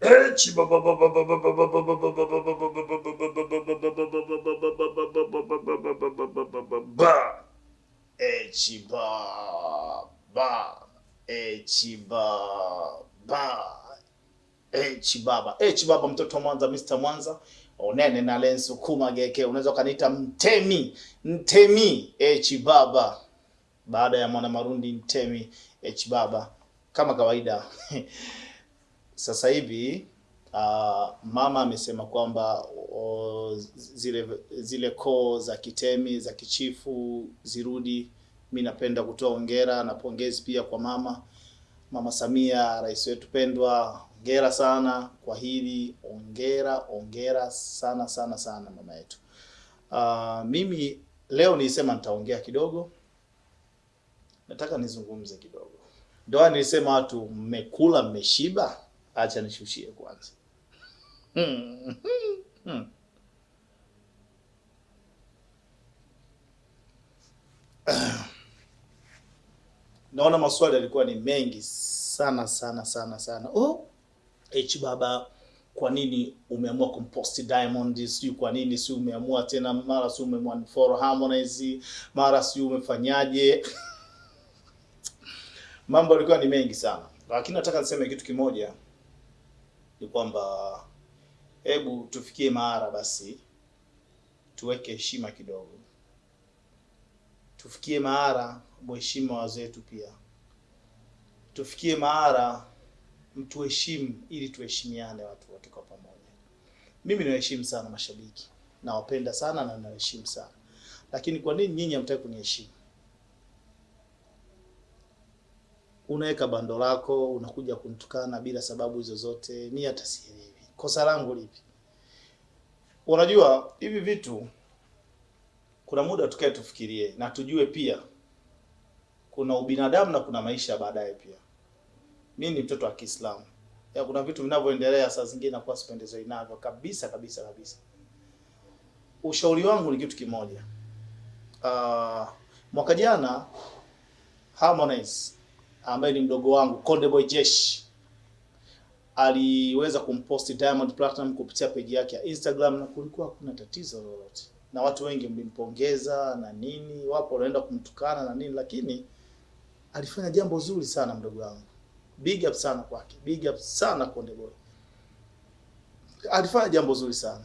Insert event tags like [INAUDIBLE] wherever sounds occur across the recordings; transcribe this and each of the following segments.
Echi baba baba Echi baba Echi baba Echi baba Echi baba mtoto wa Mwanza Mr. Mwanza onene na lensu kuma geke unaweza ukaniita mtemi mtemi Echi baba baada ya mwana marundi mtemi Echi baba kama kawaida sasa hivi uh, mama amesema kwamba zile zile koo za kitemi za kichifu zirudi. Mi napenda kutoa hongera na pongezi pia kwa mama Mama Samia, rais wetu pendwa. Hongera sana kwa hili, hongera hongera sana sana sana mama yetu. Uh, mimi leo nilisema nitaongea kidogo, nataka nizungumze kidogo. Ndoa nilisema watu mmekula mmeshiba, acha nishushie kwanza. Naona maswali yalikuwa ni mengi sana sana sana sana. Oh, H baba, kwa nini umeamua kumposti Diamond? Sijui kwa nini, si umeamua tena, mara si umemwanfollow Harmonize, mara si umefanyaje? [LAUGHS] Mambo yalikuwa ni mengi sana, lakini nataka niseme kitu kimoja, ni kwamba hebu tufikie mahara basi tuweke heshima kidogo, tufikie mahara mheshimu wazetu pia, tufikie mahara mtuheshimu, ili tuheshimiane watu wote kwa pamoja. Mimi nawaheshimu sana mashabiki, nawapenda sana na nawaheshimu sana, lakini kwa nini nyinyi hamtaki kuniheshimu? Unaweka bando lako unakuja kunitukana bila sababu zozote, mi hata sielewi kosa langu lipi. Unajua hivi vitu, kuna muda tukae tufikirie na tujue pia kuna ubinadamu na kuna maisha baadaye pia. Mi ni mtoto wa Kiislamu, ya kuna vitu vinavyoendelea saa zingine nakuwa sipendezwi navyo kabisa kabisa kabisa. Ushauri wangu ni kitu kimoja. Uh, mwaka jana Harmonize ambaye ni mdogo wangu Konde Boy Jesh aliweza kumposti Diamond Platinum kupitia peji yake ya Instagram na kulikuwa hakuna tatizo lolote, na watu wengi mlimpongeza na nini, wapo wanaenda kumtukana na nini, lakini alifanya jambo zuri sana mdogo wangu. Big up sana kwake, big up sana Konde Boy. Alifanya jambo zuri sana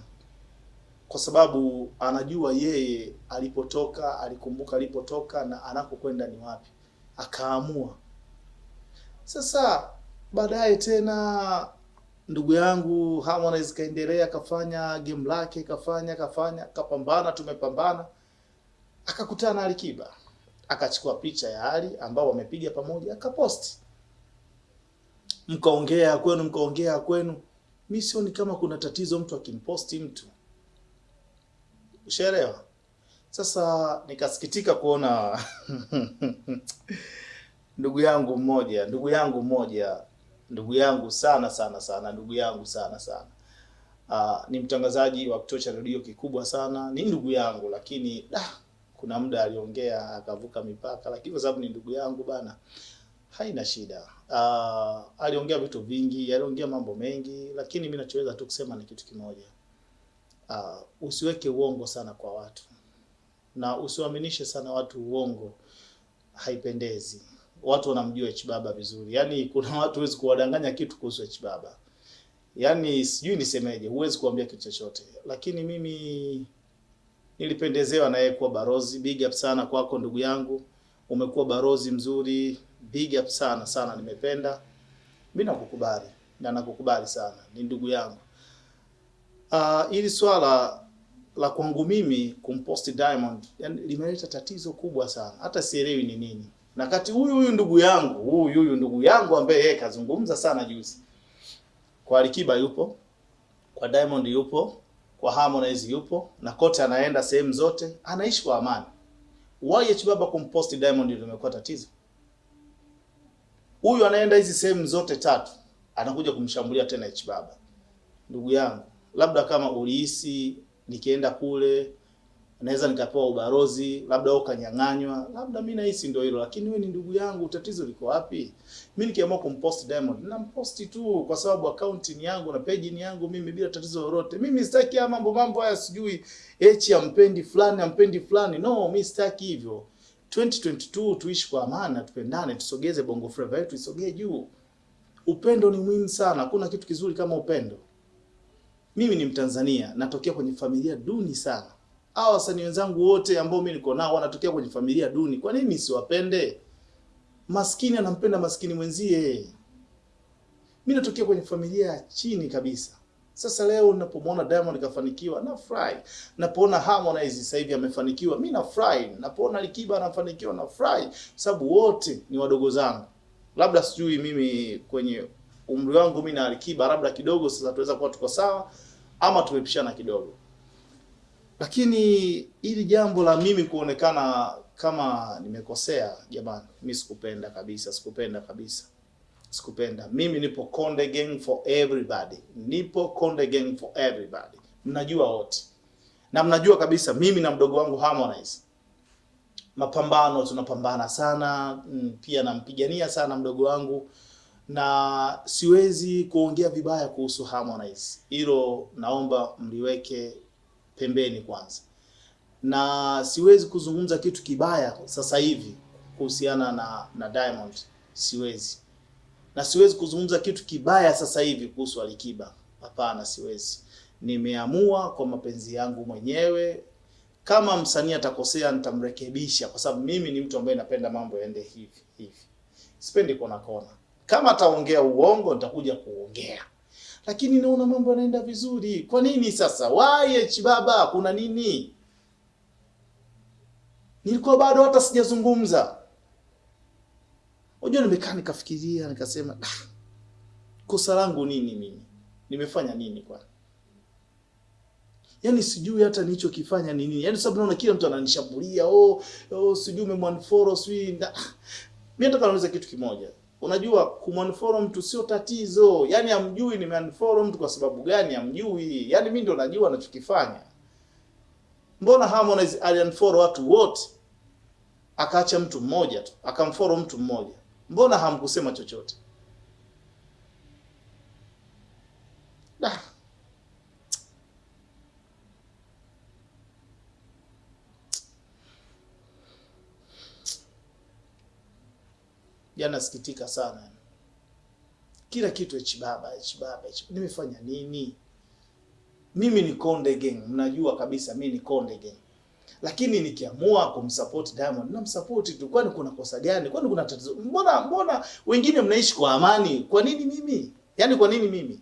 kwa sababu anajua yeye alipotoka, alikumbuka alipotoka na anakokwenda ni wapi, akaamua sasa baadaye tena ndugu yangu Harmonize kaendelea kafanya game lake kafanya kafanya kapambana, tumepambana, akakutana na Alikiba akachukua picha ya Ali ambao wamepiga pamoja akaposti, mkaongea kwenu, mkaongea kwenu. Mi sioni kama kuna tatizo mtu akimposti mtu, ushaelewa? Sasa nikasikitika kuona [LAUGHS] ndugu yangu mmoja ndugu yangu mmoja ndugu yangu sana sana sana ndugu yangu sana sana. Uh, ni mtangazaji wa kituo cha redio kikubwa sana, ni ndugu yangu, lakini da, kuna muda aliongea akavuka mipaka, lakini kwa sababu ni ndugu yangu bana, haina shida. Uh, aliongea vitu vingi, aliongea mambo mengi, lakini mimi nachoweza tu kusema ni kitu kimoja. Uh, usiweke uongo sana kwa watu. Na usiwaaminishe sana watu uongo, haipendezi watu wanamjua H Baba vizuri. Yaani kuna [LAUGHS] watu huwezi kuwadanganya kitu kuhusu H Baba. Yaani sijui nisemeje, huwezi kuambia kitu chochote. Lakini mimi nilipendezewa na yeye kuwa barozi. Big up sana kwako ndugu yangu. Umekuwa barozi mzuri. Big up sana sana nimependa. Mimi nakukubali na nakukubali sana. Ni ndugu yangu. Ah, uh, ili swala la kwangu mimi kumposti Diamond yani limeleta tatizo kubwa sana. Hata sielewi ni nini na kati huyu huyu ndugu yangu huyu huyu ndugu yangu ambaye yeye kazungumza sana juzi, kwa Alikiba yupo, kwa Diamond yupo, kwa Harmonize yupo, na kote anaenda sehemu zote anaishi kwa amani. Why Baba kumpost Diamond ndio imekuwa tatizo? Huyu anaenda hizi sehemu zote tatu, anakuja kumshambulia tena H Baba. Ndugu yangu, labda kama ulihisi nikienda kule naweza nikapewa ubarozi, labda wewe ukanyang'anywa, labda mimi nahisi ndio hilo, lakini wewe ni ndugu yangu, tatizo liko wapi? Mimi nikiamua kumpost Diamond, nampost tu kwa sababu akaunti ni yangu na page ni yangu mimi bila tatizo lolote. Mimi sitaki haya mambo mambo haya sijui echi ampendi fulani ampendi fulani. No, mimi sitaki hivyo. 2022 tuishi kwa amani, tupendane, tusogeze Bongo Flava yetu isogee juu. Upendo ni muhimu sana. Kuna kitu kizuri kama upendo. Mimi ni Mtanzania, natokea kwenye familia duni sana. Hao wasanii wenzangu wote ambao mimi niko nao wanatokea kwenye familia duni. Kwa nini siwapende? Maskini anampenda maskini mwenzie. Mimi natokea kwenye familia ya chini kabisa. Sasa leo ninapomwona Diamond kafanikiwa, nafurahi. Napoona Harmonize sasa hivi amefanikiwa, mimi nafurahi. Napoona Alikiba anafanikiwa, nafurahi, sababu wote ni wadogo zangu. Labda sijui mimi kwenye umri wangu mimi na Alikiba labda kidogo sasa tuweza kuwa tuko sawa ama tumepishana kidogo. Lakini hili jambo la mimi kuonekana kama nimekosea, jamani, mi sikupenda kabisa, sikupenda kabisa. Sikupenda. Mimi nipo Konde Gang for everybody. Nipo Konde Gang for everybody. Mnajua wote. Na mnajua kabisa mimi na mdogo wangu Harmonize. Mapambano tunapambana sana, mm, pia nampigania sana mdogo wangu na siwezi kuongea vibaya kuhusu Harmonize. Hilo naomba mliweke pembeni kwanza. Na siwezi kuzungumza kitu kibaya sasa hivi kuhusiana na na Diamond. Siwezi na siwezi kuzungumza kitu kibaya sasa hivi kuhusu Alikiba. Hapana, siwezi. Nimeamua kwa mapenzi yangu mwenyewe. Kama msanii atakosea, nitamrekebisha, kwa sababu mimi ni mtu ambaye napenda mambo yaende hivi hivi, sipendi kona kona. Kama ataongea uongo, nitakuja kuongea, lakini naona mambo yanaenda vizuri. Kwa nini sasa? Why baba, kuna nini? Nilikuwa bado hata sijazungumza Unajua, nimekaa nikafikiria, nikasema ah, kosa langu nini? Mimi nimefanya nini kwani? Yaani sijui hata nilichokifanya ni nini. Yaani sababu naona kila mtu ananishambulia, oh, oh sijui umemwanfollow sijui. Mimi nataka niulize kitu kimoja. Unajua kumunfollow mtu sio tatizo. Yaani amjui nimeunfollow mtu kwa sababu gani amjui. Yaani mimi ndio najua anachokifanya. Mbona Harmonize aliunfollow watu wote? Akaacha mtu mmoja tu, akamfollow mtu mmoja. Mbona hamkusema chochote? Da. Jana sikitika sana. Kila kitu echi baba, baba. Nimefanya nini? Mimi ni Konde Gang, mnajua kabisa mimi ni Konde Gang. Lakini nikiamua kumsupport Diamond namsupport tu, kwani kuna kosa gani? Kwani kuna tatizo? Mbona mbona wengine mnaishi kwa amani? Kwa nini mimi? Yaani kwa nini mimi?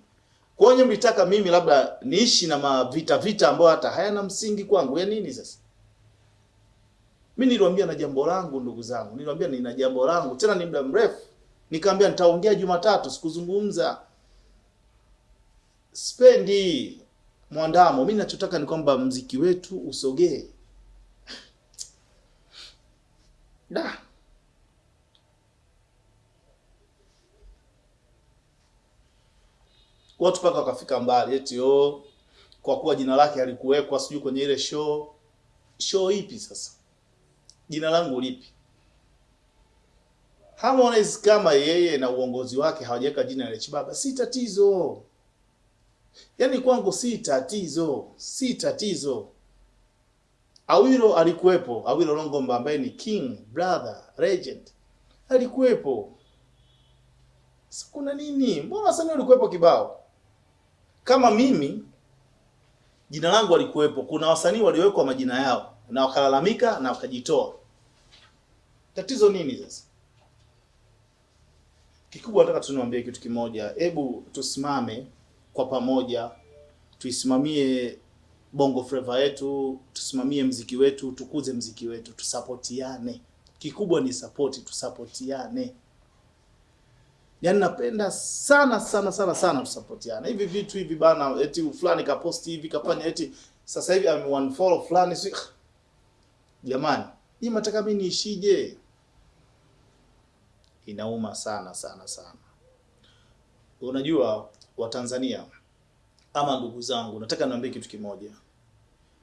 Kwa hiyo mlitaka mimi labda niishi na mavita vita ambayo hata hayana msingi kwangu. Ya nini sasa? Mimi niliwaambia na jambo langu ndugu zangu. Niliwaambia nina jambo langu tena ni muda mrefu. Nikamwambia nitaongea Jumatatu, sikuzungumza. Spendi mwandamo. Mimi ninachotaka ni kwamba mziki wetu usogee. Da. Watu paka wakafika mbali eti oh, kwa kuwa jina lake alikuwekwa sijui kwenye ile show. Show ipi sasa? Jina langu lipi? Harmonize kama yeye na uongozi wake hawajaweka jina la Chibaba, si tatizo. Yaani kwangu si tatizo, si tatizo. Awilo alikuwepo, Awilo Longomba ambaye ni king brother legend alikuwepo. Kuna nini? Mbona wasanii alikuwepo kibao? Kama mimi jina langu alikuwepo, kuna wasanii waliwekwa majina yao na wakalalamika na wakajitoa. Tatizo nini sasa? Kikubwa nataka tuniambie kitu kimoja, hebu tusimame kwa pamoja, tuisimamie Bongo Flava yetu, tusimamie mziki wetu, tukuze mziki wetu, tusapotiane. Kikubwa ni support, tusapotiane. Yaani napenda sana sana sana sana tusapotiane. Hivi vitu hivi bana, eti fulani kaposti hivi kafanya eti sasa hivi ame unfollow fulani si jamani, hii mataka mimi niishije? Inauma sana sana sana. Unajua Watanzania ama ndugu zangu, nataka niambie kitu kimoja.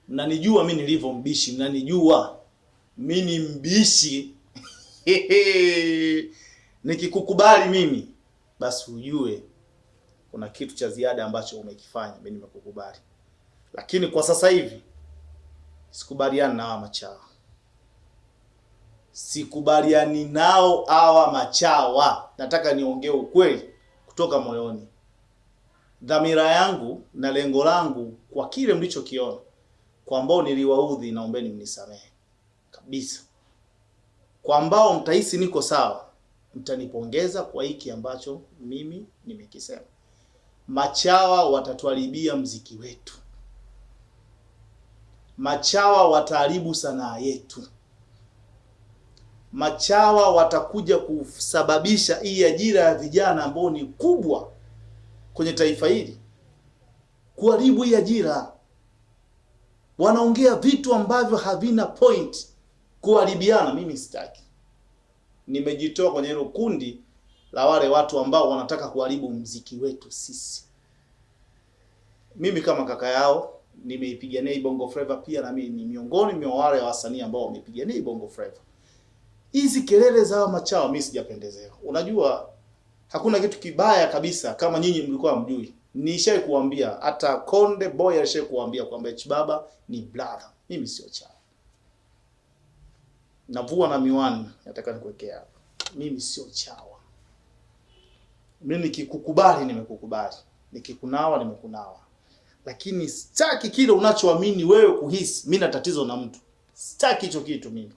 Mnanijua mimi nilivyo mbishi, mnanijua mimi ni mbishi. [LAUGHS] Nikikukubali mimi, basi ujue kuna kitu cha ziada ambacho umekifanya, mimi nimekukubali. Lakini kwa sasa hivi sikubaliani na hawa machawa, sikubaliani nao hawa machawa. Nataka niongee ukweli kutoka moyoni. Dhamira yangu na lengo langu kwa kile mlichokiona, kwa ambao niliwaudhi, naombeni mnisamehe kabisa. Kwa ambao mtahisi niko sawa, mtanipongeza kwa hiki ambacho mimi nimekisema. Machawa watatuharibia mziki wetu, machawa wataharibu sanaa yetu, machawa watakuja kusababisha hii ajira ya vijana ambao ni kubwa kwenye taifa hili, kuharibu hii ajira. Wanaongea vitu ambavyo havina point, kuharibiana. Mimi sitaki, nimejitoa kwenye hilo kundi la wale watu ambao wanataka kuharibu mziki wetu sisi. Mimi kama kaka yao nimeipigania Bongo Flava, pia na mimi ni miongoni mwa wale wasanii ambao wameipigania Bongo Flava. Hizi kelele za machao mimi sijapendezewa. Unajua hakuna kitu kibaya kabisa kama nyinyi mlikuwa mjui. Nishai kuambia hata Konde Boy alishai kuambia kwamba H Baba ni brother. Mimi sio chawa. Navua na miwani, nataka nikuwekea hapa. Mimi sio chawa. Mimi nikikukubali nimekukubali. Nikikunawa nimekunawa. Lakini sitaki kile unachoamini wewe kuhisi. Mimi na tatizo na mtu. Sitaki hicho kitu mimi.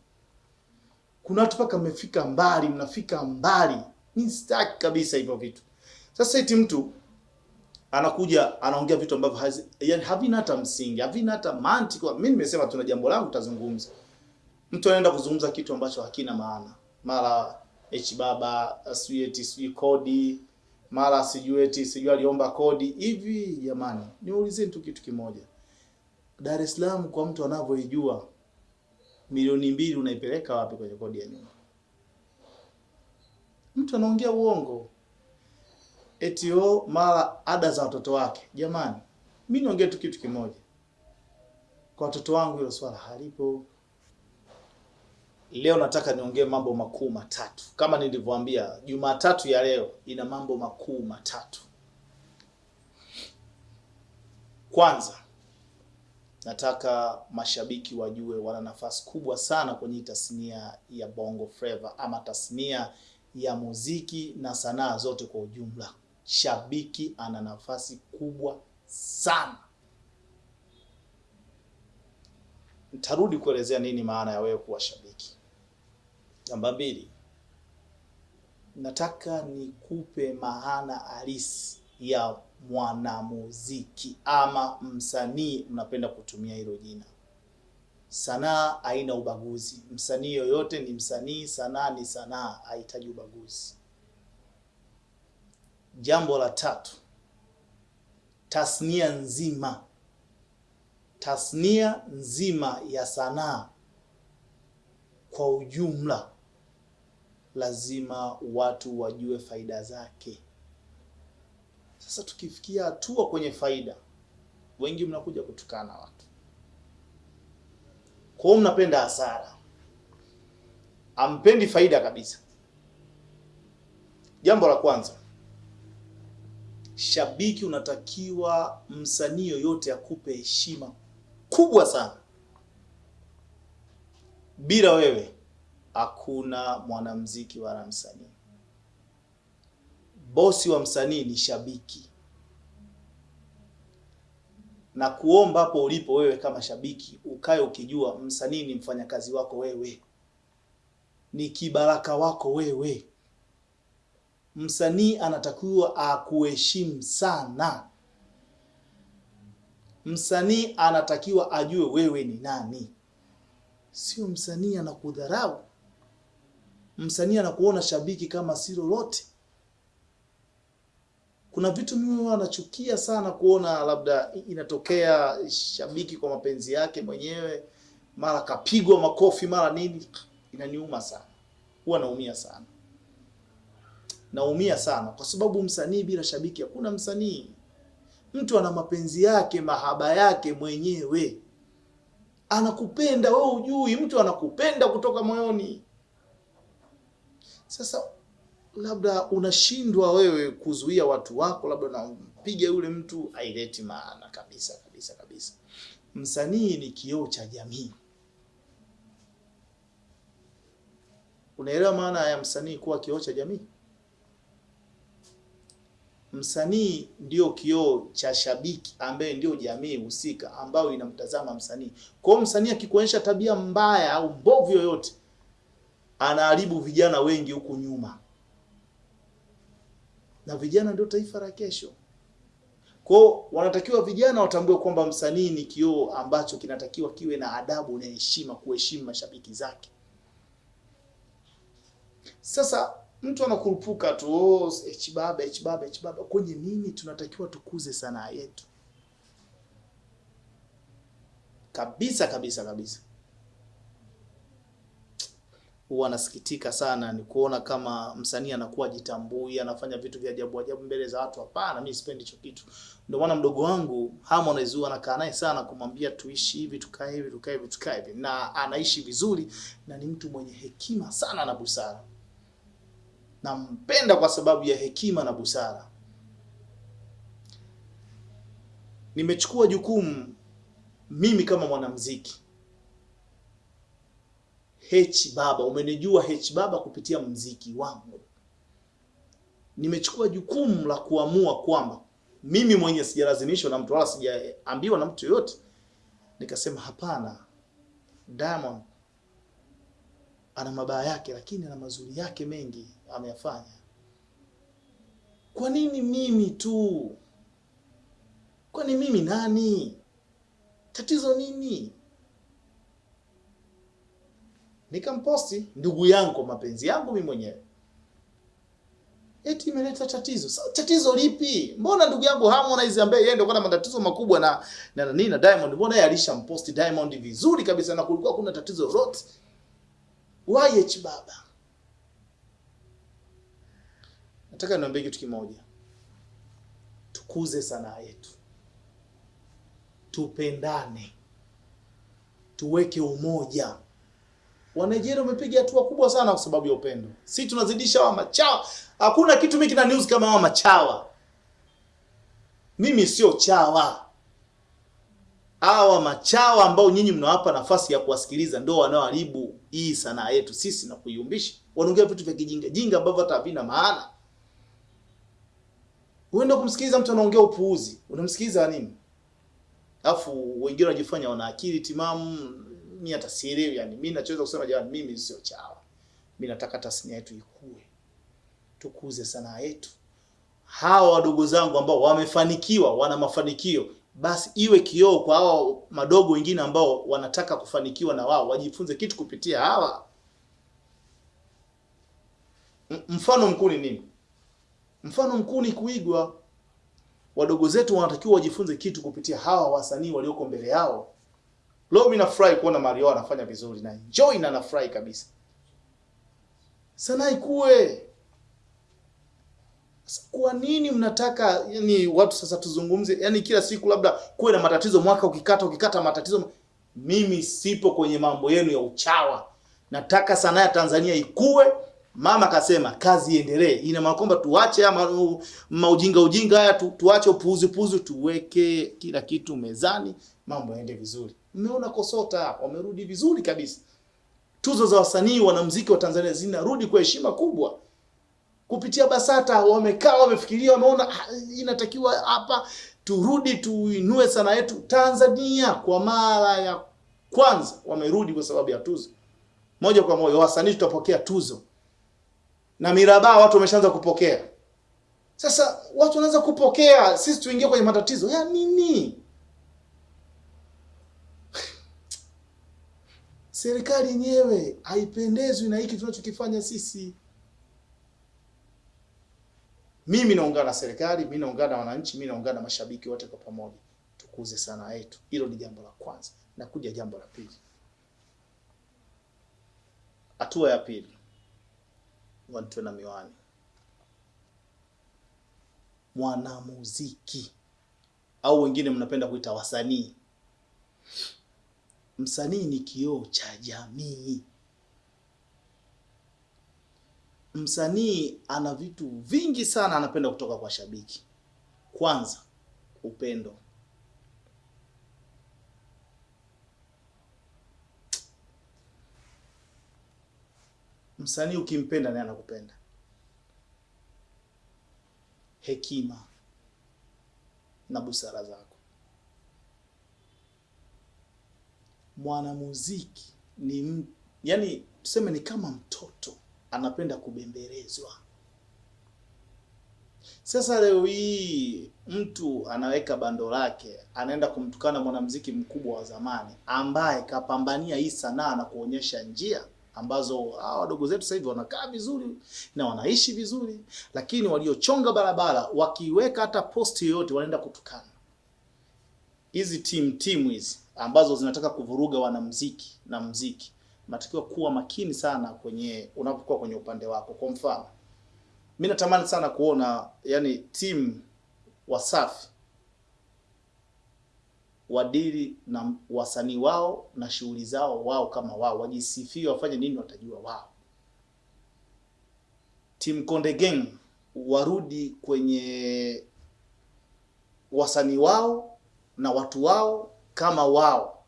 Kuna watu paka mmefika mbali, mnafika mbali. Mimi sitaki kabisa hivyo vitu. Sasa eti mtu anakuja anaongea vitu ambavyo hazi, yani havina hata msingi, havina hata mantiki. Mimi nimesema tuna jambo langu tutazungumza. Mtu anaenda kuzungumza kitu ambacho hakina maana. Mara H baba sijui eti sijui kodi, mara sijui eti sijui aliomba kodi. Hivi jamani, niulizeni tu kitu kimoja. Dar es Salaam kwa mtu anavyoijua milioni mbili unaipeleka wapi kwenye kodi ya nyumba? Mtu anaongea uongo eti o mara ada za watoto wake. Jamani, mi niongee tu kitu kimoja, kwa watoto wangu hilo swala halipo. Leo nataka niongee mambo makuu matatu, kama nilivyoambia, Jumatatu ya leo ina mambo makuu matatu. Kwanza nataka mashabiki wajue wana nafasi kubwa sana kwenye tasnia ya Bongo Flava ama tasnia ya muziki na sanaa zote kwa ujumla. Shabiki ana nafasi kubwa sana. Nitarudi kuelezea nini maana ya wewe kuwa shabiki. Namba mbili, nataka nikupe maana halisi ya mwanamuziki ama msanii, mnapenda kutumia hilo jina. Sanaa haina ubaguzi. Msanii yoyote ni msanii, sanaa ni sanaa, haihitaji ubaguzi. Jambo la tatu, tasnia nzima, tasnia nzima ya sanaa kwa ujumla, lazima watu wajue faida zake. Sasa tukifikia hatua kwenye faida, wengi mnakuja kutukana watu kwa hiyo mnapenda hasara, ampendi faida kabisa. Jambo la kwanza, shabiki unatakiwa, msanii yoyote akupe heshima kubwa sana. Bila wewe hakuna mwanamuziki wala msanii. Bosi wa msanii ni shabiki, na kuomba hapo ulipo wewe kama shabiki ukae ukijua msanii ni mfanyakazi wako wewe, ni kibaraka wako wewe. Msanii anatakiwa akuheshimu sana. Msanii anatakiwa ajue wewe ni nani, sio msanii anakudharau. Msanii anakuona shabiki kama si lolote. Kuna vitu mimi huwa nachukia sana kuona, labda inatokea shabiki kwa mapenzi yake mwenyewe, mara kapigwa makofi, mara nini, inaniuma sana, huwa naumia sana, naumia sana kwa sababu msanii bila shabiki hakuna msanii. Mtu ana mapenzi yake, mahaba yake mwenyewe, anakupenda wewe, ujui mtu anakupenda kutoka moyoni. Sasa labda unashindwa wewe kuzuia watu wako, labda unampiga yule mtu, haileti maana kabisa kabisa kabisa. Msanii ni kioo cha jamii. Unaelewa maana ya msanii kuwa kioo cha jamii? Msanii ndio kioo cha shabiki ambaye ndio jamii husika ambayo inamtazama msanii. Kwa hiyo msanii akikuonyesha tabia mbaya au mbovu yoyote, anaharibu vijana wengi huku nyuma, na vijana ndio taifa la kesho. Kwa wanatakiwa vijana watambue kwamba msanii ni kioo ambacho kinatakiwa kiwe na adabu na heshima, kuheshimu mashabiki zake. Sasa mtu anakurupuka tu oh, H-baba H-baba H-baba. Kwenye nini? Tunatakiwa tukuze sanaa yetu kabisa kabisa kabisa. Huwa nasikitika sana ni kuona kama msanii anakuwa jitambui, anafanya vitu vya ajabu ajabu mbele za watu. Hapana, mimi sipendi hicho kitu. Ndio maana mdogo wangu Harmonize huwa anakaa naye sana kumwambia tuishi hivi, tukae hivi, tukae hivi, tukae hivi, na anaishi vizuri na ni mtu mwenye hekima sana na busara. Nampenda kwa sababu ya hekima na busara. Nimechukua jukumu mimi kama mwanamuziki H Baba, umenijua H Baba kupitia mziki wangu. Nimechukua jukumu la kuamua kwamba mimi mwenye sijalazimishwa na mtu wala sijaambiwa na mtu yoyote, nikasema hapana, Diamond ana mabaya yake, lakini ana mazuri yake mengi ameyafanya. Kwa nini mimi tu? Kwani mimi nani? Tatizo nini? Nikamposti ndugu yangu mapenzi yangu mimi mwenyewe, eti imeleta tatizo. Sasa tatizo lipi? Mbona ndugu yangu Harmonize ambaye yeye ndio kwa matatizo makubwa na na nini na Diamond, mbona yeye alishamposti Diamond vizuri kabisa na kulikuwa kuna tatizo lolote? Why baba? Nataka niambie kitu kimoja, tukuze sanaa yetu, tupendane, tuweke umoja. Wanigeria wamepiga hatua kubwa sana kwa sababu ya upendo. Si tunazidisha wa machawa. Hakuna kitu mimi kina news kama hawa machawa. Mimi sio chawa. Hawa machawa ambao nyinyi mnawapa nafasi ya kuwasikiliza ndio wanaoharibu hii sanaa yetu sisi na kuiumbisha. Wanaongea vitu vya kijinga jinga ambavyo hata havina maana. Uende kumsikiliza mtu anaongea upuuzi, unamsikiliza nini? Alafu wengine wanajifanya wana akili timamu, hata sielewi yani. Mimi nachoweza kusema jamani, mimi sio chawa. Mimi nataka tasnia yetu ikue. Tukuze sanaa yetu. Hawa wadogo zangu ambao wamefanikiwa, wana mafanikio, basi iwe kioo kwa hawa madogo wengine ambao wanataka kufanikiwa na wao wajifunze kitu kupitia hawa. Mfano mkuu ni nini? Mfano mkuu ni kuigwa. Wadogo zetu wanatakiwa wajifunze kitu kupitia hawa wasanii walioko mbele yao. Leo mimi nafurahi kuona Mario anafanya vizuri na enjoy na nafurahi kabisa. Sanaa ikue. Kwa nini mnataka yani watu sasa tuzungumze yani kila siku labda kuwe na matatizo mwaka ukikata ukikata matatizo mimi sipo kwenye mambo yenu ya uchawa. Nataka sanaa ya Tanzania ikue. Mama kasema kazi iendelee. Ina maana kwamba tuache ama maujinga ujinga haya tu, tuache upuuzi puuzi tuweke kila kitu mezani mambo yaende vizuri. Mmeona Kosota wamerudi vizuri kabisa. Tuzo za wasanii wanamuziki wa Tanzania zinarudi kwa heshima kubwa. Kupitia Basata wamekaa wamefikiria wameona ah, inatakiwa hapa turudi tuinue sana yetu Tanzania kwa mara ya kwanza wamerudi kwa sababu ya tuzo. Moja kwa moja wasanii tutapokea tuzo. Na mirabaa watu wameshaanza kupokea. Sasa watu wanaanza kupokea, sisi tuingie kwenye matatizo. Ya nini? Serikali yenyewe haipendezwi na hiki tunachokifanya sisi. Mimi naungana na serikali, mimi naungana na wananchi, mimi naungana na mashabiki wote kwa pamoja. Tukuze sanaa yetu. Hilo ni jambo la kwanza. Na kuja jambo la pili. Hatua ya pili. Watu na miwani. Mwanamuziki au wengine mnapenda kuita wasanii. Msanii ni kioo cha jamii. Msanii ana vitu vingi sana anapenda kutoka kwa shabiki. Kwanza, upendo. Msanii ukimpenda naye anakupenda. Hekima na busara zako. Mwanamuziki ni yani, tuseme ni kama mtoto anapenda kubembelezwa. Sasa leo hii mtu anaweka bando lake, anaenda kumtukana mwanamuziki mkubwa wa zamani ambaye kapambania hii sanaa na kuonyesha njia ambazo hawa wadogo zetu sasa hivi wanakaa vizuri na wanaishi vizuri, lakini waliochonga barabara wakiweka hata posti yoyote wanaenda kutukana. Hizi timu timu hizi ambazo zinataka kuvuruga wanamuziki na muziki, unatakiwa kuwa makini sana kwenye unapokuwa kwenye upande wako. Kwa mfano, mi natamani sana kuona yani timu Wasafi wadili na wasanii wao na shughuli zao wao kama wao, wajisifie, wafanye nini, watajua wao. Team Konde Gang warudi kwenye wasanii wao na watu wao kama wao,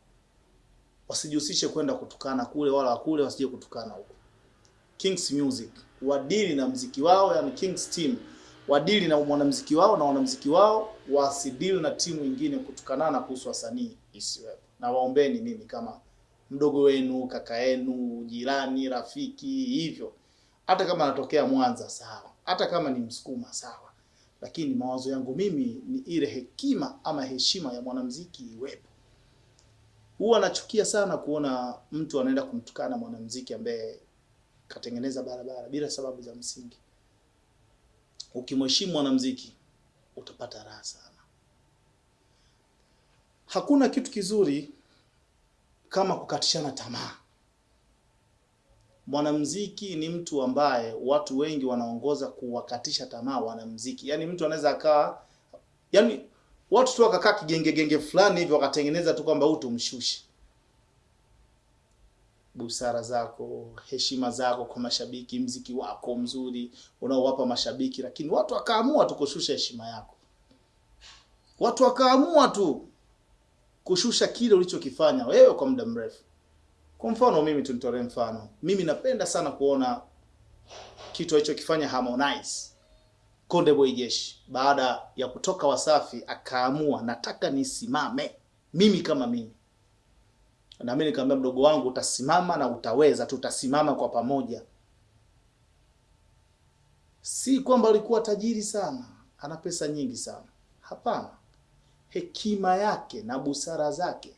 wasijihusishe kwenda kutukana kule wala kule, wasije kutukana huko. Kings Music wadili na mziki wao, yani Kings Team wadili na mwanamziki wao na wanamziki wao wasidili na timu nyingine kutukanana kuhusu wasanii isiwepo. Na waombeni mimi kama mdogo wenu, kaka yenu, jirani, rafiki, hivyo. Hata kama anatokea Mwanza sawa, hata kama ni Msukuma sawa, lakini mawazo yangu mimi ni ile hekima ama heshima ya mwanamziki iwepo. Huwa nachukia sana kuona mtu anaenda kumtukana mwanamuziki ambaye katengeneza barabara bila sababu za msingi. Ukimheshimu mwanamuziki utapata raha sana. Hakuna kitu kizuri kama kukatishana tamaa. Mwanamuziki ni mtu ambaye watu wengi wanaongoza kuwakatisha tamaa wanamuziki. Yaani mtu anaweza akawa yaani watu tu wakakaa kigengegenge fulani hivyo wakatengeneza tu kwamba huu tumshushe. Busara zako, heshima zako kwa mashabiki, mziki wako mzuri unaowapa mashabiki, lakini watu wakaamua tu kushusha heshima yako. Watu wakaamua tu kushusha kile ulichokifanya wewe kwa muda mrefu. Kwa mfano mimi tunitolee mfano. Mimi napenda sana kuona kitu alichokifanya Harmonize. Konde Boy Jeshi baada ya kutoka Wasafi akaamua nataka nisimame mimi kama mimi. Na mimi nikamwambia mdogo wangu utasimama na utaweza, tutasimama kwa pamoja. Si kwamba alikuwa tajiri sana, ana pesa nyingi sana. Hapana. Hekima yake na busara zake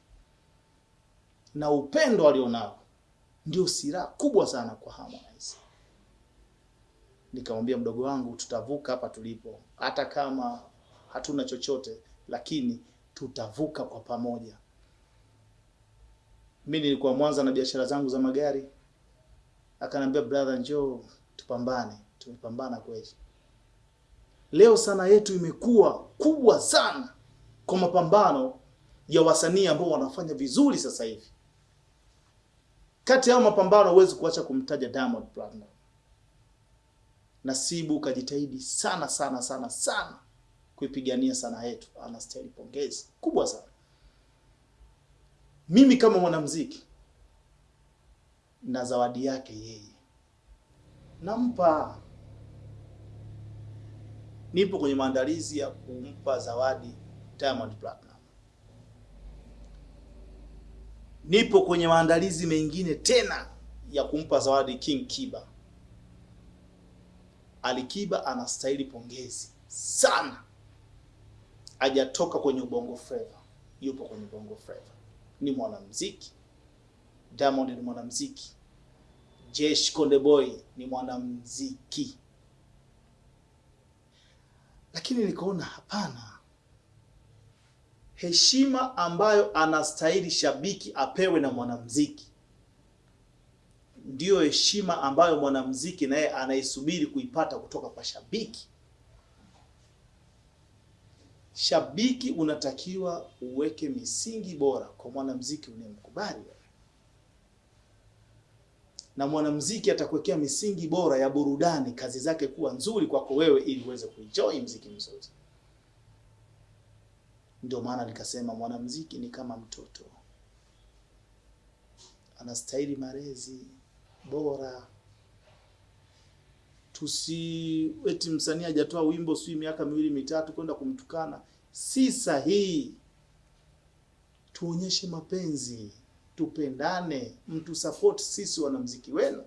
na upendo alionao ndio silaha kubwa sana kwa Harmonize. Nikamwambia mdogo wangu, tutavuka hapa tulipo, hata kama hatuna chochote, lakini tutavuka kwa pamoja. Mimi nilikuwa Mwanza na biashara zangu za magari, akaniambia brother, njoo tupambane. Tumepambana kweli. Leo sana yetu imekuwa kubwa sana kwa mapambano ya wasanii ambao wanafanya vizuri sasa hivi. Kati ya mapambano huwezi kuacha kumtaja Diamond Platnumz. Nasibu kajitahidi sana sana sana sana kuipigania sanaa yetu, anastahili pongezi kubwa sana. Mimi kama mwanamuziki na zawadi yake yeye nampa. Nipo kwenye maandalizi ya kumpa zawadi Diamond Platinum, Nipo kwenye maandalizi mengine tena ya kumpa zawadi King Kiba. Alikiba anastahili pongezi sana, hajatoka kwenye ubongo flava, yupo kwenye ubongo flava, ni mwanamuziki. Diamond ni mwanamuziki, Jesh Konde Boy ni mwanamuziki, lakini nikaona hapana, heshima ambayo anastahili shabiki apewe na mwanamuziki ndiyo heshima ambayo mwanamuziki naye anaisubiri kuipata kutoka kwa shabiki. Shabiki unatakiwa uweke misingi bora kwa mwanamuziki unayemkubali na mwanamuziki atakuwekea misingi bora ya burudani, kazi zake kuwa nzuri kwako wewe, ili uweze kuenjoy mziki mzuri. Ndio maana nikasema mwanamuziki ni kama mtoto, anastahili malezi bora. Tusi eti msanii hajatoa wimbo sijui miaka miwili mitatu kwenda kumtukana, si sahihi. Tuonyeshe mapenzi, tupendane, mtu support sisi wanamziki wenu.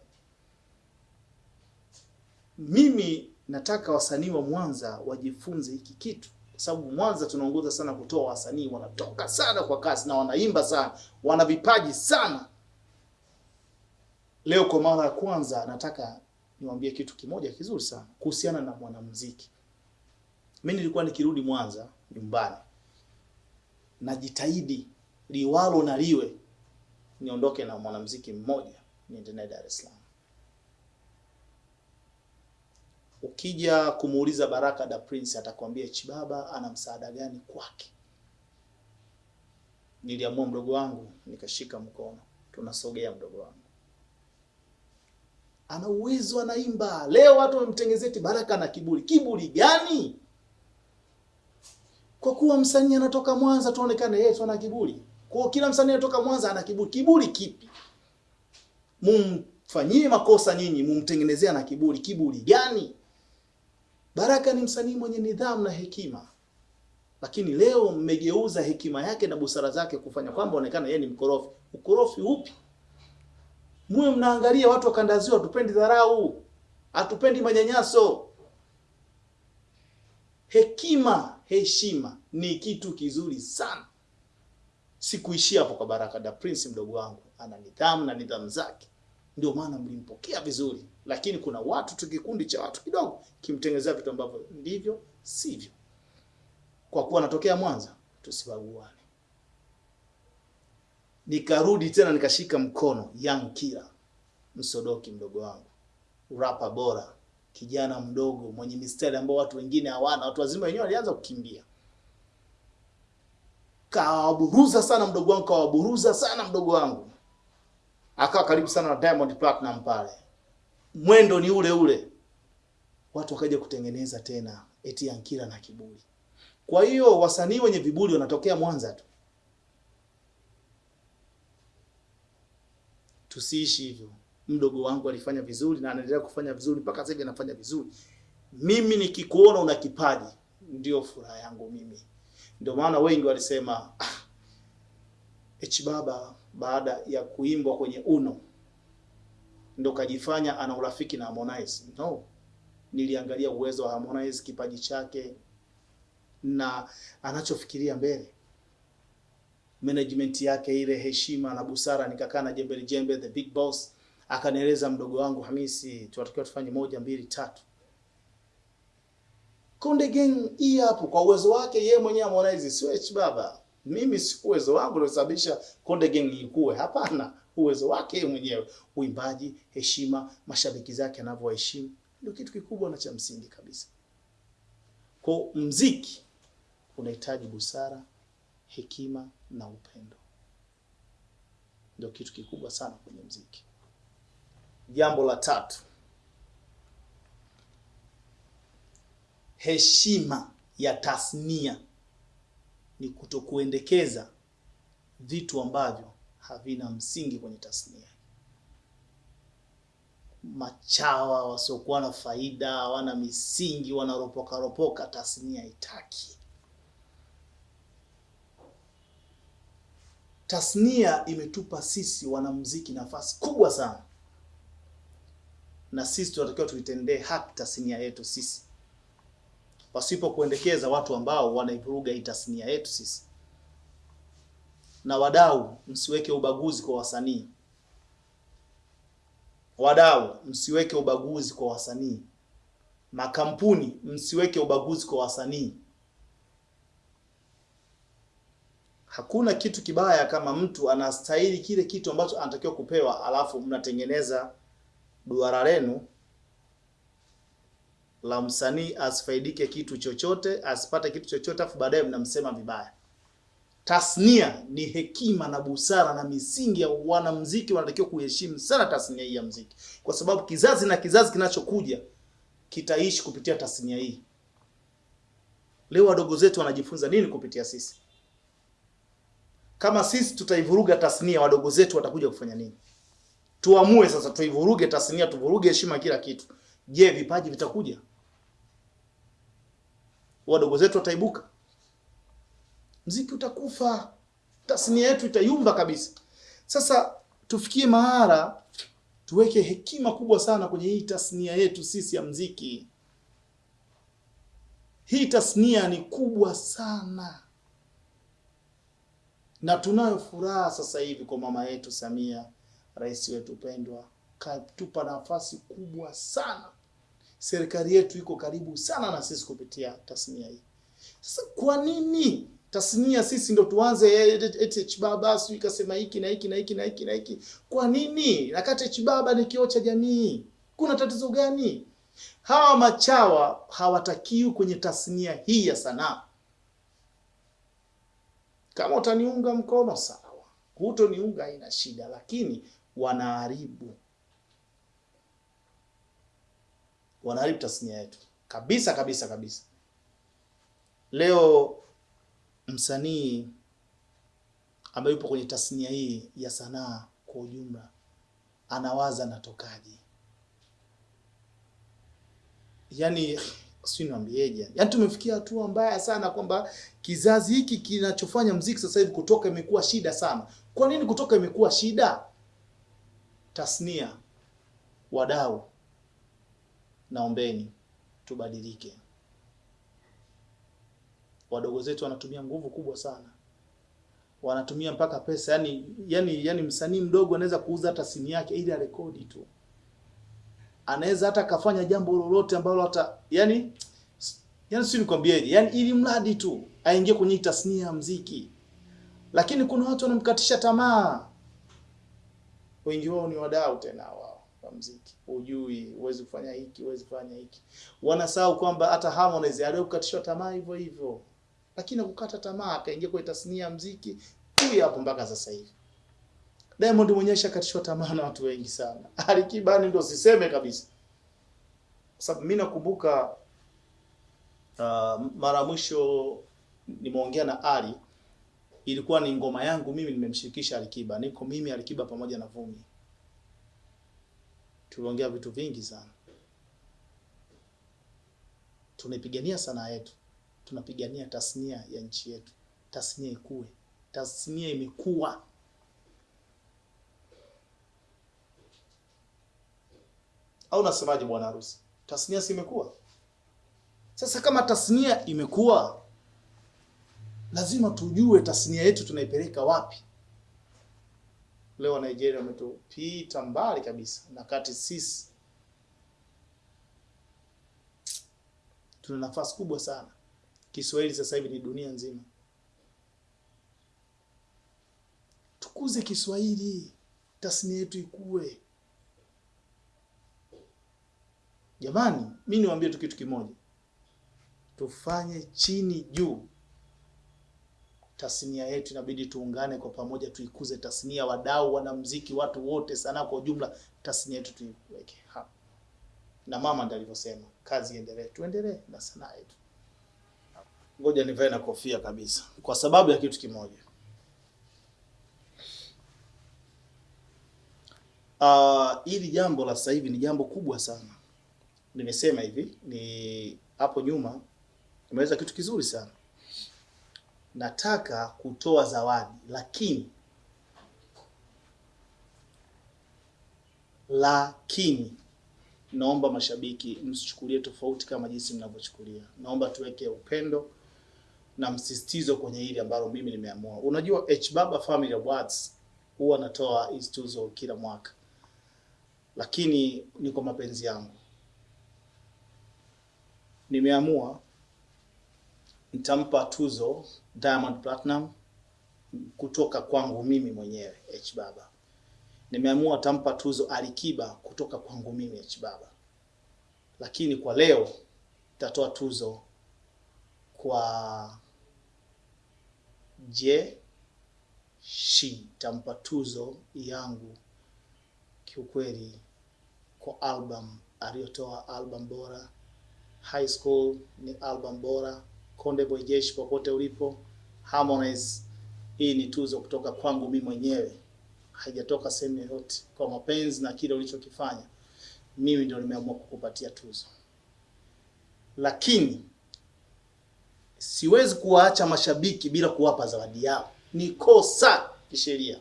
Mimi nataka wasanii wa Mwanza wajifunze hiki kitu, kwa sababu Mwanza tunaongoza sana kutoa wasanii, wanatoka sana kwa kasi na wanaimba sana, wana vipaji sana. Leo kwa mara ya kwanza nataka niwaambie kitu kimoja kizuri sana kuhusiana na mwanamuziki. Mimi nilikuwa nikirudi Mwanza nyumbani, najitahidi liwalo na liwe niondoke na mwanamuziki mmoja niende naye Dar es Salaam. Ukija kumuuliza Baraka da Prince atakwambia Chibaba ana msaada gani kwake. Niliamua mdogo wangu, nikashika mkono, tunasogea mdogo wangu ana uwezo, anaimba. Leo watu wamemtengezeti Baraka na kiburi. Kiburi gani? Kwa kuwa msanii anatoka Mwanza tuonekane yeye tu ana kiburi. Kwa kila msanii anatoka Mwanza ana kiburi. Kiburi kipi? Mumfanyie makosa nyinyi, mumtengenezea na kiburi. Kiburi gani? Baraka ni msanii mwenye nidhamu na hekima, lakini leo mmegeuza hekima yake na busara zake kufanya kwamba onekana yeye ni mkorofi. Ukorofi upi? Muwe mnaangalia watu wa kandazio ya hatupendi dharau, hatupendi manyanyaso. Hekima, heshima ni kitu kizuri sana. Sikuishia hapo kwa Baraka da Prince, mdogo wangu ana nidhamu na nidhamu zake, ndio maana mlimpokea vizuri, lakini kuna watu tu, kikundi cha watu kidogo kimtengenezea vitu ambavyo ndivyo sivyo. Kwa kuwa anatokea Mwanza, tusibaguane. Nikarudi tena nikashika mkono Young Killer Msodoki, mdogo wangu, rapa bora, kijana mdogo mwenye mistari ambao watu wengine hawana. Watu wazima wenyewe walianza kukimbia, kawaburuza sana mdogo wangu, kawaburuza sana mdogo wangu, akawa karibu sana na Diamond Platinum pale, mwendo ni ule ule, watu wakaja kutengeneza tena eti Young Killer na kiburi. Kwa hiyo wasanii wenye viburi wanatokea Mwanza tu. Tusiishi hivyo. Mdogo wangu alifanya vizuri na anaendelea kufanya vizuri mpaka sasa hivi anafanya vizuri. Mimi nikikuona una kipaji ndio furaha yangu mimi. Ndio maana wengi walisema ah, H Baba baada ya kuimbwa kwenye Uno ndo kajifanya ana urafiki na Harmonize. No, niliangalia uwezo wa Harmonize, kipaji chake na anachofikiria mbele management yake ile heshima na busara, nikakaa na Jembe Jembe the big boss, akanieleza mdogo wangu Hamisi, tunatakiwa tufanye moja mbili tatu. Konde Gang hii hapo, kwa uwezo wake ye mwenyewe Harmonize, switch Baba. Mimi si uwezo wangu ndio sababisha Konde Gang ikue, hapana, uwezo wake yeye mwenyewe, uimbaji, heshima, mashabiki zake anavyowaheshimu, ndio kitu kikubwa na cha msingi kabisa. Kwa mziki unahitaji busara, hekima na upendo, ndio kitu kikubwa sana kwenye mziki. Jambo la tatu, heshima ya tasnia ni kutokuendekeza vitu ambavyo havina msingi kwenye tasnia. Machawa wasiokuwa na faida, wana misingi, wanaropokaropoka tasnia haitaki. Tasnia imetupa sisi wanamuziki nafasi kubwa sana, na sisi tunatakiwa tuitendee haki tasnia yetu sisi, pasipo kuendekeza watu ambao wanaivuruga hii tasnia yetu sisi. Na wadau, msiweke ubaguzi kwa wasanii. Wadau, msiweke ubaguzi kwa wasanii. Makampuni, msiweke ubaguzi kwa wasanii. Hakuna kitu kibaya kama mtu anastahili kile kitu ambacho anatakiwa kupewa, alafu mnatengeneza duara lenu la msanii asifaidike kitu chochote, asipate kitu chochote, afu baadaye mnamsema vibaya. Tasnia ni hekima na busara na misingi ya wanamuziki, wanatakiwa kuheshimu sana tasnia hii ya muziki, kwa sababu kizazi na kizazi kinachokuja kitaishi kupitia tasnia hii. Leo wadogo zetu wanajifunza nini kupitia sisi? Kama sisi tutaivuruga tasnia, wadogo zetu watakuja kufanya nini? Tuamue sasa, tuivuruge tasnia, tuvuruge heshima, kila kitu. Je, vipaji vitakuja? Wadogo zetu wataibuka? Mziki utakufa, tasnia yetu itayumba kabisa. Sasa tufikie mahara tuweke hekima kubwa sana kwenye hii tasnia yetu sisi ya mziki. Hii tasnia ni kubwa sana, na tunayo furaha sasa hivi kwa mama yetu Samia, rais wetu pendwa, katupa nafasi kubwa sana. Serikali yetu iko karibu sana na sisi kupitia tasnia hii. Sasa kwa nini tasnia sisi ndo tuanze eti baba sijui ikasema hiki na hiki na hiki na hiki na hiki? Kwa nini? Nakati baba ni kioo cha jamii, kuna tatizo gani? Hawa machawa hawatakiwi kwenye tasnia hii ya sanaa. Kama utaniunga mkono sawa, hutoniunga haina shida, lakini wanaharibu, wanaharibu tasnia yetu kabisa kabisa kabisa. Leo msanii ambaye yupo kwenye tasnia hii ya sanaa kwa ujumla anawaza natokaje? Yaani sijui niambieje, yaani tumefikia hatua mbaya sana kwamba kizazi hiki kinachofanya mziki sasa hivi kutoka imekuwa shida sana. Kwa nini kutoka imekuwa shida? Tasnia, wadau, naombeni tubadilike. Wadogo zetu wanatumia nguvu kubwa sana, wanatumia mpaka pesa. Yani yani yani, msanii mdogo anaweza kuuza hata simu yake ili arekodi tu, anaweza hata akafanya jambo lolote ambalo hata yani yani, si nikwambieje, yani ili mradi tu aingie kwenye tasnia ya mziki. Lakini kuna watu wanamkatisha tamaa, wengi wao ni wadau tena wao wa mziki. Hujui, huwezi kufanya hiki, huwezi kufanya hiki. Wanasahau kwamba hata Harmonize aliyokatishwa tamaa hivyo hivyo lakini kukata tamaa akaingia kwenye tasnia ya mziki huyu hapo mpaka sasa hivi. Diamond mwenyewe shakatishwa tamaa na watu wengi sana. [LAUGHS] Alikiba ndo siseme kabisa, sababu mimi nakumbuka uh, mara mwisho nimeongea na Ali, ilikuwa ni ngoma yangu mimi, nimemshirikisha Alikiba, niko mimi Alikiba pamoja na Vumi, tuliongea vitu vingi sana, tunaipigania sanaa yetu. Tunapigania tasnia ya nchi yetu, tasnia ikue. Tasnia imekuwa, au nasemaje bwana harusi? Tasnia si imekuwa? Sasa kama tasnia imekuwa, lazima tujue tasnia yetu tunaipeleka wapi. Leo Nigeria wametupita mbali kabisa, na kati sisi tuna nafasi kubwa sana. Kiswahili sasa hivi ni dunia nzima. Tukuze Kiswahili, tasnia yetu ikue. Jamani, mi niwaambie tu kitu kimoja, tufanye chini juu. Tasnia yetu inabidi tuungane kwa pamoja, tuikuze tasnia, wadau, wanamuziki, watu wote, sanaa kwa ujumla, tasnia yetu tuiweke hapa. Na mama ndiye alivyosema, kazi iendelee, tuendelee na sanaa yetu. Ngoja nivae na kofia kabisa, kwa sababu ya kitu kimoja. Uh, hili jambo la sasa hivi ni jambo kubwa sana. Nimesema hivi ni hapo nyuma nimeweza kitu kizuri sana, nataka kutoa zawadi, lakini lakini naomba mashabiki msichukulie tofauti kama jinsi mnavyochukulia. Naomba tuweke upendo na msisitizo kwenye hili ambalo mimi nimeamua. Unajua H Baba Family Awards huwa natoa hizi tuzo kila mwaka, lakini ni kwa mapenzi yangu. Nimeamua nitampa tuzo Diamond Platinum kutoka kwangu mimi mwenyewe H Baba. Nimeamua tampa tuzo Alikiba kutoka kwangu mimi H Baba, lakini kwa leo nitatoa tuzo kwa Je Shi, tampa tuzo yangu kiukweli kwa album aliyotoa, album bora. High School ni album bora. Konde Boy Jeshi, popote ulipo. Harmonize, hii ni tuzo kutoka kwangu mimi mwenyewe, haijatoka sehemu yoyote. Kwa mapenzi na kile ulichokifanya, mimi ndio nimeamua kukupatia tuzo, lakini siwezi kuwaacha mashabiki bila kuwapa zawadi yao. Ni kosa kisheria.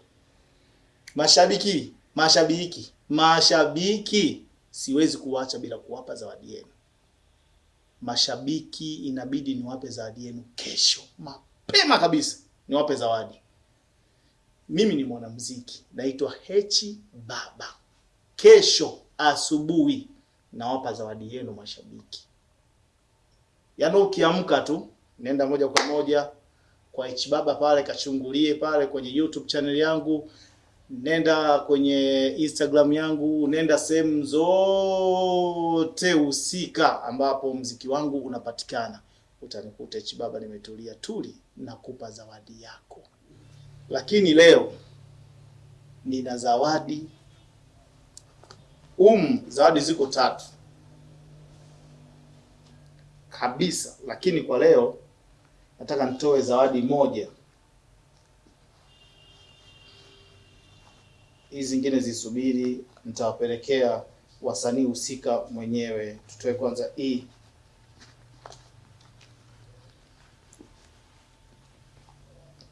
Mashabiki, mashabiki, mashabiki, siwezi kuwaacha bila kuwapa zawadi yenu. Mashabiki inabidi niwape zawadi yenu kesho mapema kabisa, niwape zawadi. Mimi ni mwanamuziki naitwa Hechi Baba. Kesho asubuhi nawapa zawadi yenu mashabiki. Yaani ukiamka tu nenda moja kwa moja kwa Hechi Baba pale, kachungulie pale kwenye YouTube channel yangu, nenda kwenye Instagram yangu, nenda sehemu zote husika ambapo mziki wangu unapatikana, utanikuta hichi Baba nimetulia tuli, nakupa zawadi yako. Lakini leo nina zawadi um, zawadi ziko tatu kabisa, lakini kwa leo nataka nitoe zawadi moja. Hizi zingine zisubiri, nitawapelekea wasanii husika mwenyewe. Tutoe kwanza hii.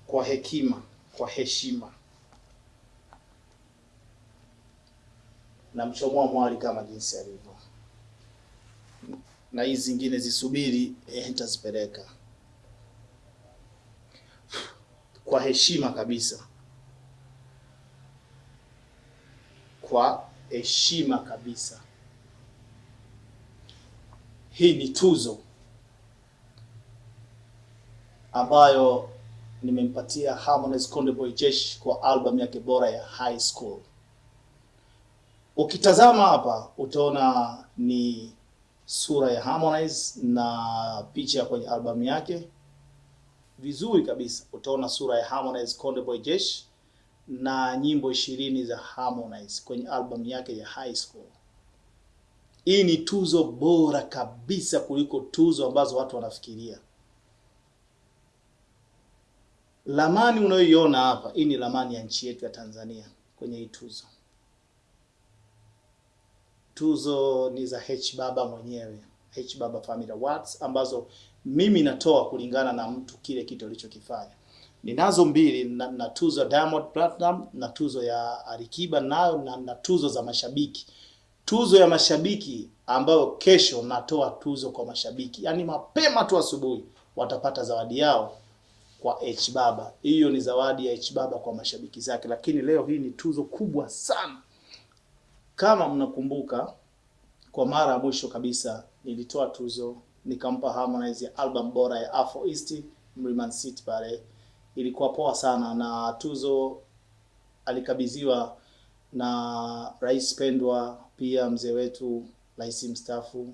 Kwa hekima, kwa heshima, na mchomoa mwali kama jinsi alivyo, na hizi zingine zisubiri, eh, nitazipeleka kwa heshima kabisa, kwa heshima kabisa. Hii ni tuzo ambayo nimempatia Harmonize Konde Boy Jesh kwa album yake bora ya High School. Ukitazama hapa utaona ni sura ya Harmonize na picha kwenye albamu yake vizuri kabisa. Utaona sura ya Harmonize Konde Boy Jeshi na nyimbo ishirini za Harmonize kwenye album yake ya High School. Hii ni tuzo bora kabisa kuliko tuzo ambazo watu wanafikiria. Lamani unayoiona hapa, hii ni lamani ya nchi yetu ya Tanzania kwenye hii tuzo. Tuzo ni za H Baba mwenyewe, H Baba Family Awards ambazo mimi natoa kulingana na mtu kile kitu alichokifanya. Ninazo mbili na, na tuzo ya Diamond Platinum na tuzo ya Alikiba nayo na, na tuzo za mashabiki. Tuzo ya mashabiki ambayo kesho natoa tuzo kwa mashabiki, yaani mapema tu asubuhi watapata zawadi yao kwa H Baba. Hiyo ni zawadi ya H Baba kwa mashabiki zake, lakini leo hii ni tuzo kubwa sana. Kama mnakumbuka, kwa mara ya mwisho kabisa nilitoa tuzo nikampa Harmonize ya album bora ya Afro East Mlimani City pale, ilikuwa poa sana, na tuzo alikabidhiwa na rais pendwa, pia mzee wetu rais mstaafu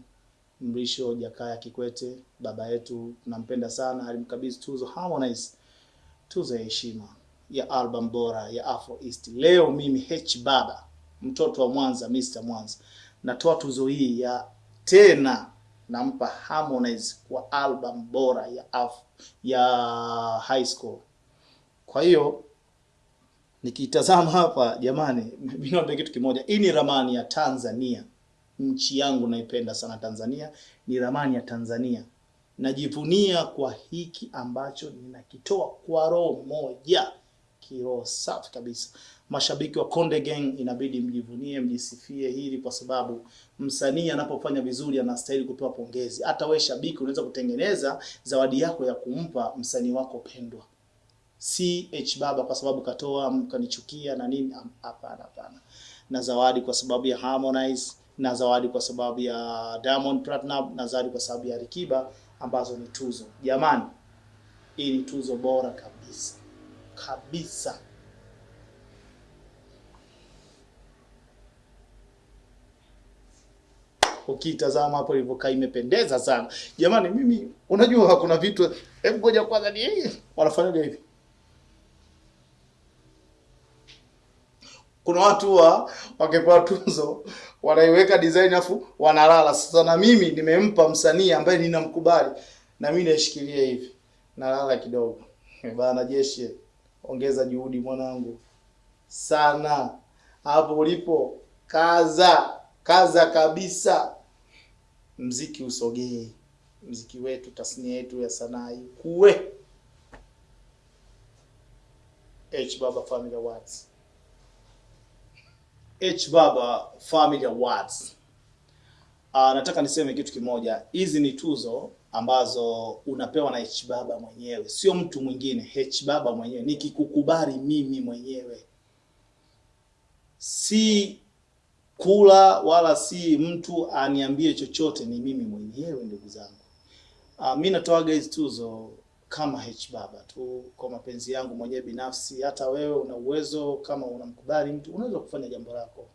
Mrisho Jakaya Kikwete, baba yetu tunampenda sana, alimkabidhi tuzo Harmonize, tuzo ya heshima ya album bora ya Afro East. Leo mimi H Baba, mtoto wa Mwanza, Mr Mwanza, natoa tuzo hii ya tena nampa Harmonize kwa album bora ya Afro, ya High School. Kwa hiyo nikitazama hapa jamani, [LAUGHS] mimi naomba kitu kimoja. Hii ni ramani ya Tanzania, nchi yangu naipenda sana Tanzania, ni ramani ya Tanzania. Najivunia kwa hiki ambacho ninakitoa kwa roho moja, kiroho safi kabisa. Mashabiki wa Konde Gang inabidi mjivunie, mjisifie hili, kwa sababu msanii anapofanya vizuri anastahili kupewa pongezi. Hata we shabiki unaweza kutengeneza zawadi yako ya kumpa msanii wako pendwa, si H Baba kwa sababu katoa mkanichukia na nini. Hapana, hapana. Na zawadi kwa sababu ya Harmonize, na zawadi kwa sababu ya Diamond Platinum, na zawadi kwa sababu ya Alikiba ambazo ni tuzo. Jamani, hii ni tuzo bora kabisa kabisa. Ukitazama hapo ilivyokaa imependeza sana. Jamani mimi unajua kuna vitu hebu ngoja kwanza ni wanafanya hivi. Kuna watu wa wakipewa tuzo wanaiweka design afu wanalala. Sasa na mimi nimempa msanii ambaye ninamkubali na mimi naishikilia hivi. Nalala kidogo. Bana jeshi, ongeza juhudi mwanangu. Sana. Hapo ulipo kaza, kaza kabisa. Mziki usogee. Mziki wetu, tasnia yetu ya sanaa ikue. H Baba Family Awards. H Baba Family Awards. Uh, nataka niseme kitu kimoja. Hizi ni tuzo ambazo unapewa na H Baba mwenyewe, sio mtu mwingine. H Baba mwenyewe, nikikukubali mimi mwenyewe, si kula wala si mtu aniambie chochote, ni mimi mwenyewe ndugu zangu. Uh, mi natoaga hizi tuzo kama H Baba tu kwa mapenzi yangu mwenyewe binafsi. Hata wewe una uwezo, kama unamkubali mtu unaweza kufanya jambo lako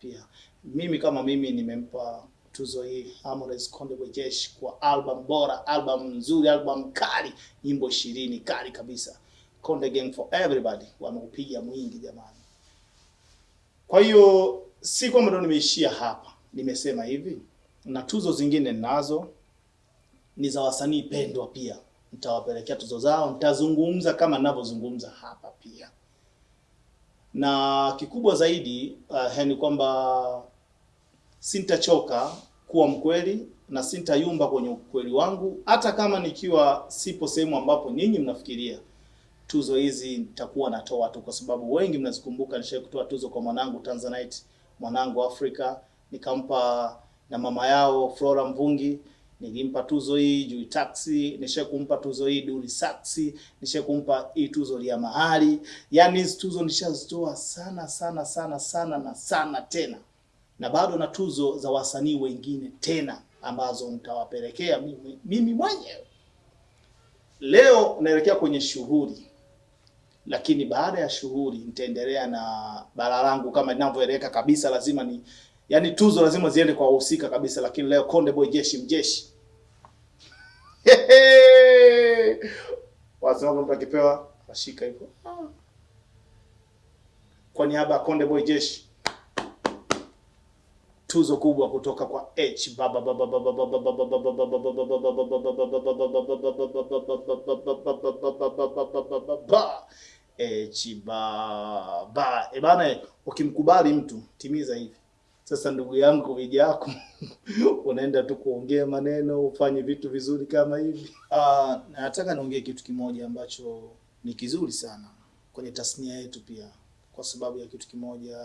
pia. Mimi kama mimi nimempa tuzo hii Harmonize Konde Boy Jeshi kwa album bora, album nzuri, album kali, nyimbo ishirini kali kabisa. Konde Gang for everybody wameupiga mwingi jamani. Kwa hiyo si kwamba ndo nimeishia hapa, nimesema hivi na tuzo zingine ninazo ni za wasanii pendwa pia nitawapelekea tuzo zao, nitazungumza kama ninavyozungumza hapa pia, na kikubwa zaidi uh, ni kwamba sintachoka kuwa mkweli na sintayumba kwenye ukweli wangu, hata kama nikiwa sipo sehemu ambapo nyinyi mnafikiria. Tuzo hizi nitakuwa natoa tu, kwa sababu wengi mnazikumbuka, nishawahi kutoa tuzo kwa mwanangu Tanzanite, mwanangu Afrika, nikampa na mama yao Flora Mvungi nilimpa tuzo hii juu Taxi, nisha kumpa tuzo hii duri Saxi, nisha kumpa hii tuzo ya mahali. Yani hizi tuzo nishazitoa sana sana sana sana na sana tena, na bado na tuzo za wasanii wengine tena ambazo nitawapelekea mimi, mimi mwenyewe. Leo naelekea kwenye shughuli, lakini baada ya shughuli nitaendelea na bara langu kama ninavyoeleka kabisa, lazima ni Yaani tuzo lazima ziende kwa wahusika kabisa, lakini leo Konde Boy Jeshi mjeshi. Wasema mtu akipewa ashika hivyo. Kwa niaba ya Konde Boy Jeshi tuzo kubwa kutoka kwa H Baba Baba Baba Baba Baba Baba H Baba. E bana, ukimkubali mtu timiza hivi. Sasa ndugu yangu Mwijaku, [LAUGHS] unaenda tu kuongea maneno ufanye vitu vizuri kama hivi. Uh, nataka niongee kitu kimoja ambacho ni kizuri sana kwenye tasnia yetu pia, kwa sababu ya kitu kimoja.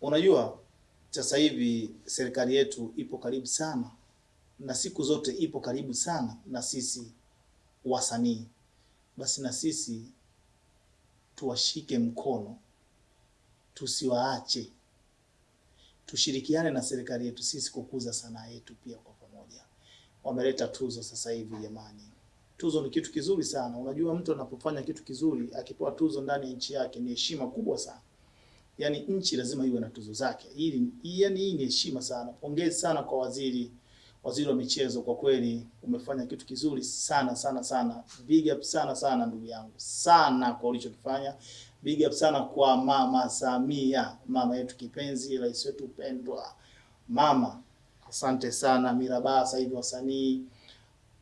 Unajua, sasa hivi serikali yetu ipo karibu sana na siku zote ipo karibu sana na sisi wasanii, basi na sisi tuwashike mkono, tusiwaache tushirikiane na serikali yetu sisi kukuza sanaa yetu pia kwa pamoja. Wameleta tuzo sasa hivi jamani. Tuzo ni kitu kizuri sana. Unajua mtu anapofanya kitu kizuri akipewa tuzo ndani ya nchi yake ni heshima kubwa sana. Yaani nchi lazima iwe na tuzo zake. Hili yaani hii ni heshima sana. Pongezi sana kwa waziri waziri wa michezo, kwa kweli umefanya kitu kizuri sana sana sana. Big up sana sana ndugu yangu. Sana kwa ulichokifanya. Big up sana kwa Mama Samia, mama yetu kipenzi, rais wetu pendwa. Mama, asante sana. Mirabaa sasa hivi wasanii,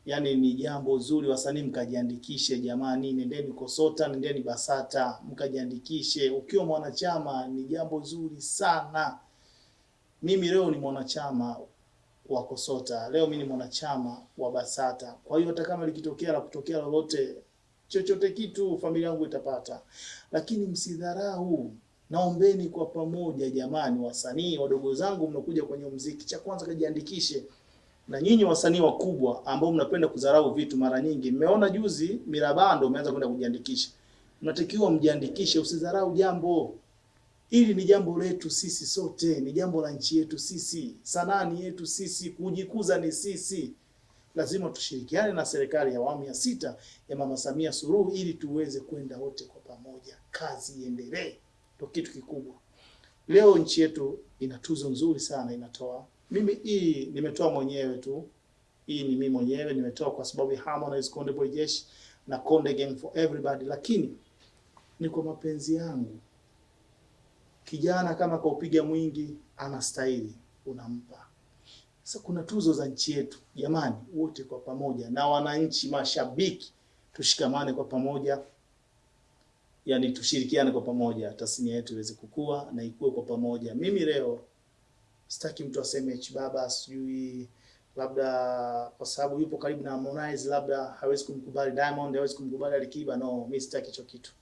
yani ni jambo zuri, wasanii mkajiandikishe jamani, nendeni Kosota, nendeni Basata mkajiandikishe. Ukiwa mwanachama ni jambo zuri sana. Mimi leo ni mwanachama wa Kosota, leo mimi ni mwanachama wa Basata. Kwa hiyo hata kama likitokea la kutokea lolote chochote kitu familia yangu itapata, lakini msidharau. Naombeni kwa pamoja jamani, wasanii wadogo zangu mnakuja kwenye muziki, cha kwanza kajiandikishe. Na nyinyi wasanii wakubwa ambao mnapenda kudharau vitu, mara nyingi mmeona juzi Mirabando umeanza kwenda kujiandikisha, mnatakiwa mjiandikishe, usidharau jambo ili Ni jambo letu sisi sote, ni jambo la nchi yetu sisi, sanaa ni yetu sisi, kujikuza ni sisi lazima tushirikiane na serikali ya awamu ya sita ya Mama Samia Suluhu ili tuweze kwenda wote kwa pamoja, kazi iendelee, ndio kitu kikubwa. leo nchi yetu ina tuzo nzuri sana inatoa. Mimi hii nimetoa mwenyewe tu, hii ni mimi mwenyewe nimetoa kwa sababu ya Harmonize, Konde Boy Jeshi na Konde Gang for everybody, lakini ni kwa mapenzi yangu. Kijana kama kaupiga mwingi anastahili, unampa. Sasa kuna tuzo za nchi yetu, jamani, wote kwa pamoja na wananchi, mashabiki, tushikamane kwa pamoja, yani tushirikiane kwa pamoja, tasnia yetu iweze kukua na ikue kwa pamoja. Mimi leo sitaki mtu aseme H Baba sijui labda kwa sababu yupo karibu na Harmonize, labda hawezi kumkubali Diamond, hawezi kumkubali Alikiba. No, mimi sitaki hicho kitu.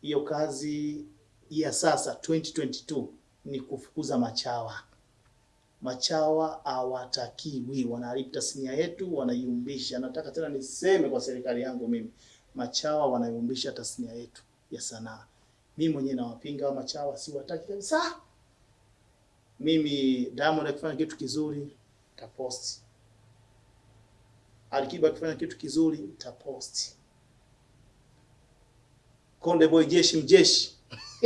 Hiyo kazi ya sasa 2022 ni kufukuza machawa. Machawa hawatakiwi, wanaharibu tasnia yetu, wanaiumbisha. Nataka tena niseme kwa serikali yangu mimi, machawa wanaiumbisha tasnia yetu ya sanaa. Mimi mwenyewe nawapinga wa machawa, siwataki kabisa. Mimi Diamond akifanya kitu kizuri taposti, Alikiba akifanya kitu kizuri taposti, Konde Boy Jeshi mjeshi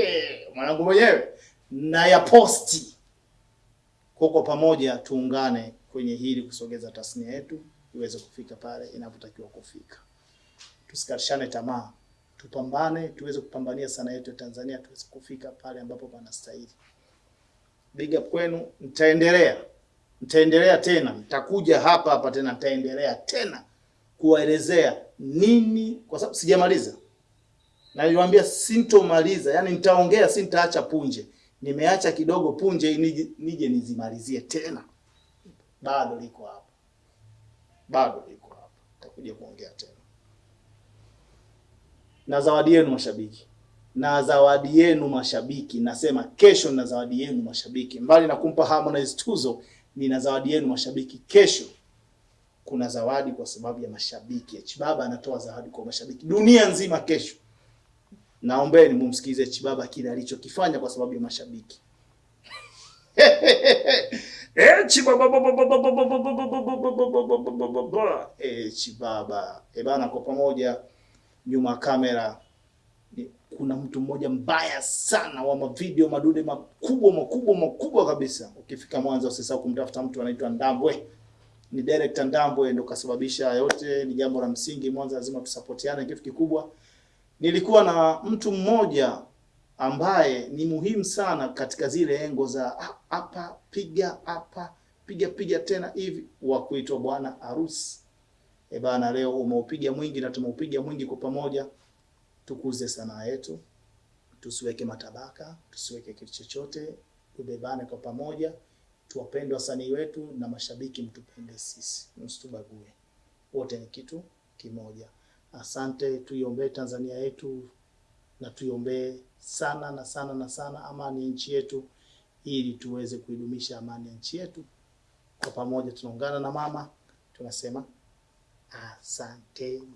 [LAUGHS] mwanangu mwenyewe na ya posti kwa kwa pamoja, tuungane kwenye hili kusogeza tasnia yetu iweze kufika pale inapotakiwa kufika. Tusikatishane tamaa, tupambane, tuweze kupambania sanaa yetu ya Tanzania, tuweze kufika pale ambapo panastahili. Big up kwenu, nitaendelea nitaendelea tena, nitakuja hapa hapa tena, nitaendelea tena kuwaelezea nini, kwa sababu sijamaliza na niliwaambia sintomaliza, yani nitaongea, si nitaacha punje. Nimeacha kidogo punje nije, nije nizimalizie tena, bado liko hapa, bado liko hapa, nitakuja kuongea tena. Na zawadi yenu mashabiki, na zawadi yenu mashabiki, nasema kesho na zawadi yenu mashabiki, mbali na kumpa Harmonize tuzo, nina zawadi yenu mashabiki kesho. Kuna zawadi kwa sababu ya mashabiki. Chibaba Baba anatoa zawadi kwa mashabiki dunia nzima kesho. Naombeni mumsikize Chibaba kile alichokifanya kwa sababu ya mashabiki. [LAUGHS] Eh, Chibaba eh, Chibaba eh bana, kwa pamoja nyuma kamera kuna mtu mmoja mbaya sana wa mavideo madude makubwa makubwa makubwa kabisa. Ukifika Mwanza usisahau kumtafuta mtu anaitwa Ndambwe. Ni director Ndambwe ndo kasababisha yote, ni jambo la msingi. Mwanza lazima tusapotiane, kitu kikubwa nilikuwa na mtu mmoja ambaye ni muhimu sana katika zile engo za hapa piga hapa piga piga tena hivi, wa kuitwa bwana harusi. E bana, leo umeupiga mwingi na tumeupiga mwingi kwa pamoja. Tukuze sanaa yetu, tusiweke matabaka, tusiweke kitu chochote, tubebane kwa pamoja, tuwapende wasanii wetu na mashabiki, mtupende sisi, msitubague, wote ni kitu kimoja. Asante, tuiombee Tanzania yetu na tuiombee sana na sana na sana amani ya nchi yetu, ili tuweze kuidumisha amani ya nchi yetu. Kwa pamoja tunaungana na mama tunasema asanteni.